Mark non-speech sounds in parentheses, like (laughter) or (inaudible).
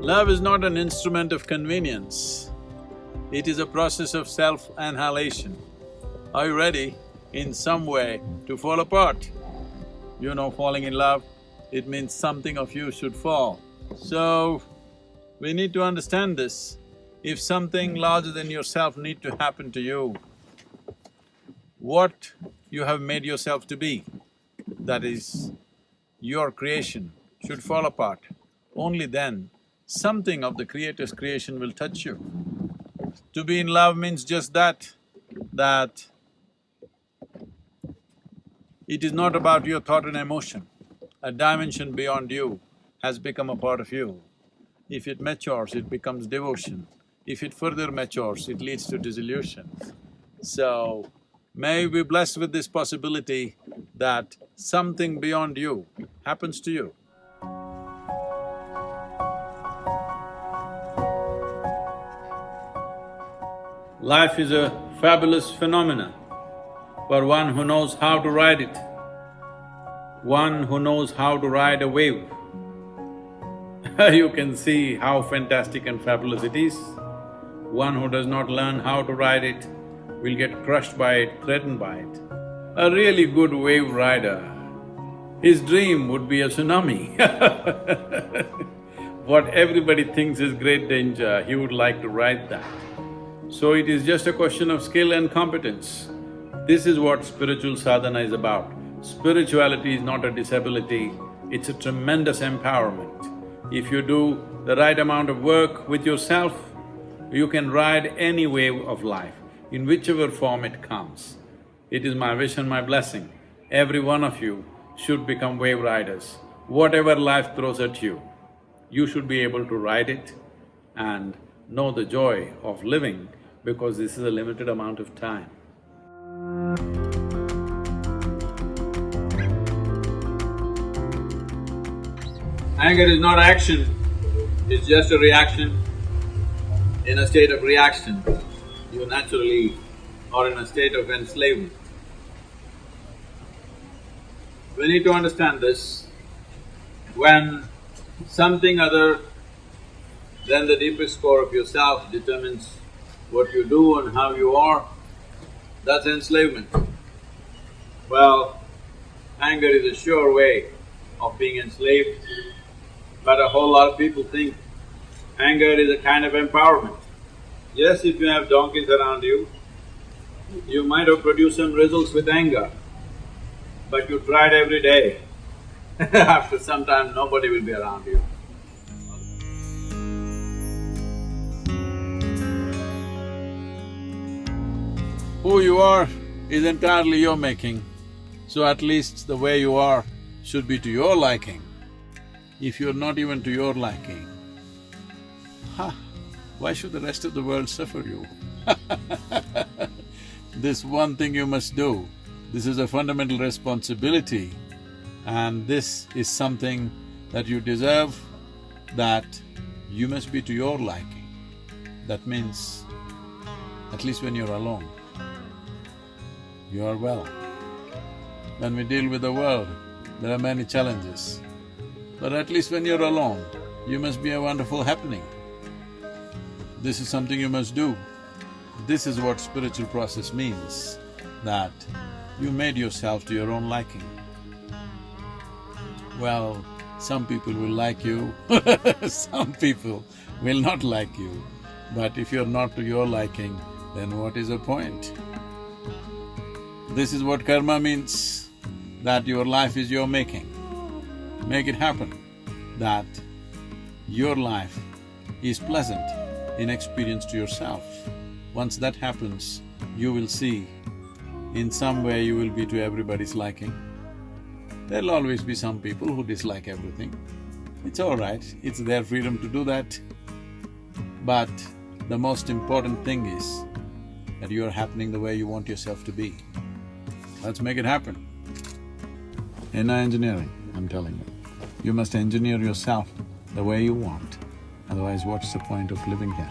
Love is not an instrument of convenience, it is a process of self-annihilation. Are you ready in some way to fall apart? You know falling in love, it means something of you should fall. So, we need to understand this. If something larger than yourself need to happen to you, what you have made yourself to be, that is your creation, should fall apart. Only then something of the Creator's creation will touch you. To be in love means just that, that it is not about your thought and emotion. A dimension beyond you has become a part of you. If it matures, it becomes devotion. If it further matures, it leads to dissolution. So, may we be blessed with this possibility that something beyond you happens to you. Life is a fabulous phenomenon for one who knows how to ride it, one who knows how to ride a wave. (laughs) you can see how fantastic and fabulous it is. One who does not learn how to ride it will get crushed by it, threatened by it. A really good wave rider, his dream would be a tsunami (laughs) What everybody thinks is great danger, he would like to ride that. So it is just a question of skill and competence. This is what spiritual sadhana is about. Spirituality is not a disability, it's a tremendous empowerment. If you do the right amount of work with yourself, you can ride any wave of life, in whichever form it comes. It is my wish and my blessing, every one of you should become wave riders. Whatever life throws at you, you should be able to ride it and know the joy of living because this is a limited amount of time. Anger is not action, it's just a reaction. In a state of reaction, you naturally are in a state of enslavement. We need to understand this. When something other than the deepest core of yourself determines what you do and how you are, that's enslavement. Well, anger is a sure way of being enslaved, but a whole lot of people think anger is a kind of empowerment. Yes, if you have donkeys around you, you might have produced some results with anger, but you tried every day. (laughs) After some time, nobody will be around you. Who you are is entirely your making, so at least the way you are should be to your liking. If you're not even to your liking, ha, why should the rest of the world suffer you? (laughs) this one thing you must do, this is a fundamental responsibility and this is something that you deserve, that you must be to your liking. That means, at least when you're alone, you are well. When we deal with the world, there are many challenges. But at least when you're alone, you must be a wonderful happening. This is something you must do. This is what spiritual process means, that you made yourself to your own liking. Well, some people will like you (laughs) some people will not like you. But if you're not to your liking, then what is the point? This is what karma means, that your life is your making. Make it happen, that your life is pleasant in experience to yourself. Once that happens, you will see in some way you will be to everybody's liking. There'll always be some people who dislike everything. It's all right, it's their freedom to do that. But the most important thing is that you're happening the way you want yourself to be. Let's make it happen. In engineering, I'm telling you, you must engineer yourself the way you want, otherwise what's the point of living here?